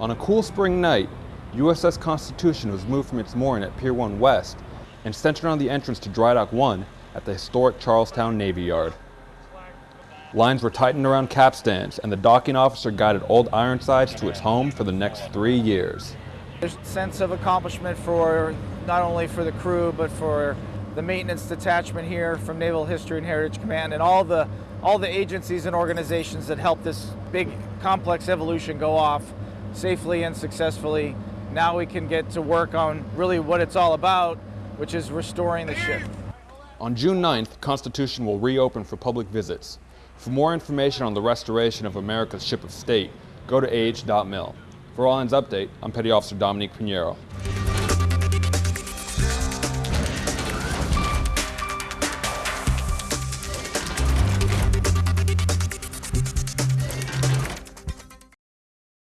On a cool spring night, USS Constitution was moved from its mooring at Pier 1 West and centered on the entrance to Dry Dock 1 at the historic Charlestown Navy Yard. Lines were tightened around capstans, and the docking officer guided Old Ironsides to its home for the next three years. There's a sense of accomplishment for not only for the crew, but for the maintenance detachment here from Naval History and Heritage Command and all the all the agencies and organizations that helped this big complex evolution go off safely and successfully. Now we can get to work on really what it's all about, which is restoring the ship. On June 9th, Constitution will reopen for public visits. For more information on the restoration of America's ship of state, go to ah.mil. For All Hands Update, I'm Petty Officer Dominique Pinheiro.